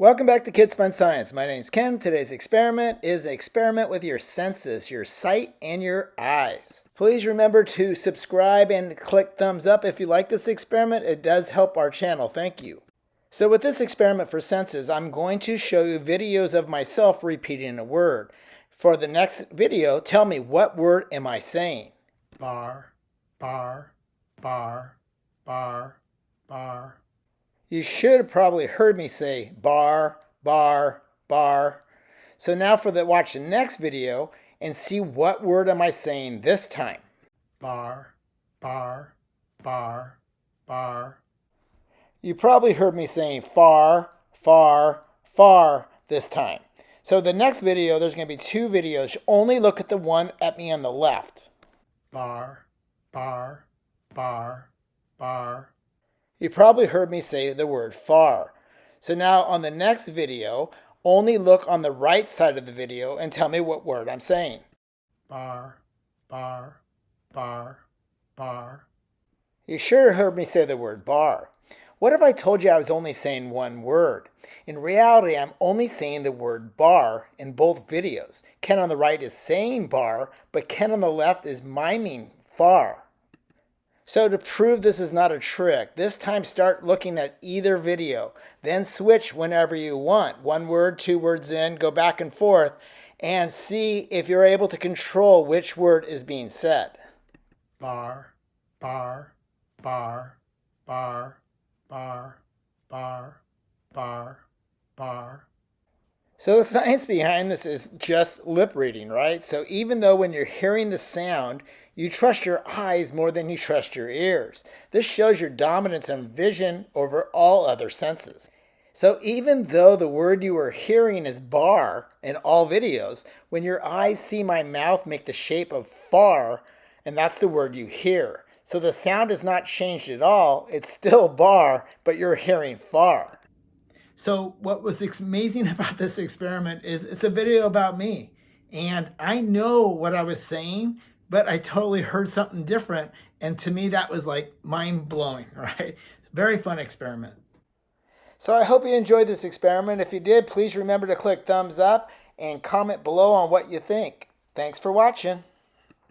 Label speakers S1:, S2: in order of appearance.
S1: Welcome back to Kids Fun Science. My name's Ken. Today's experiment is an experiment with your senses, your sight and your eyes. Please remember to subscribe and click thumbs up if you like this experiment. It does help our channel. Thank you. So with this experiment for senses, I'm going to show you videos of myself repeating a word. For the next video, tell me what word am I saying?
S2: bar, bar, bar, bar, bar.
S1: You should have probably heard me say bar, bar, bar. So now for the watch the next video and see what word am I saying this time.
S2: Bar, bar, bar, bar.
S1: You probably heard me saying far, far, far this time. So the next video, there's going to be two videos. Only look at the one at me on the left.
S2: Bar, bar, bar, bar,
S1: You probably heard me say the word far. So now on the next video, only look on the right side of the video and tell me what word I'm saying.
S2: bar, bar, bar, bar.
S1: You sure heard me say the word bar. What if I told you I was only saying one word? In reality, I'm only saying the word bar in both videos. Ken on the right is saying bar, but Ken on the left is miming far. So to prove this is not a trick, this time start looking at either video, then switch whenever you want. One word, two words in, go back and forth, and see if you're able to control which word is being said.
S2: bar, bar, bar, bar, bar, bar, bar, bar.
S1: So the science behind this is just lip reading, right? So even though when you're hearing the sound, you trust your eyes more than you trust your ears. This shows your dominance on vision over all other senses. So even though the word you are hearing is bar in all videos, when your eyes see my mouth make the shape of far, and that's the word you hear. So the sound is not changed at all. It's still bar, but you're hearing far. So what was amazing about this experiment is it's a video about me. And I know what I was saying, but I totally heard something different. And to me, that was like mind blowing, right? Very fun experiment. So I hope you enjoyed this experiment. If you did, please remember to click thumbs up and comment below on what you think. Thanks for watching.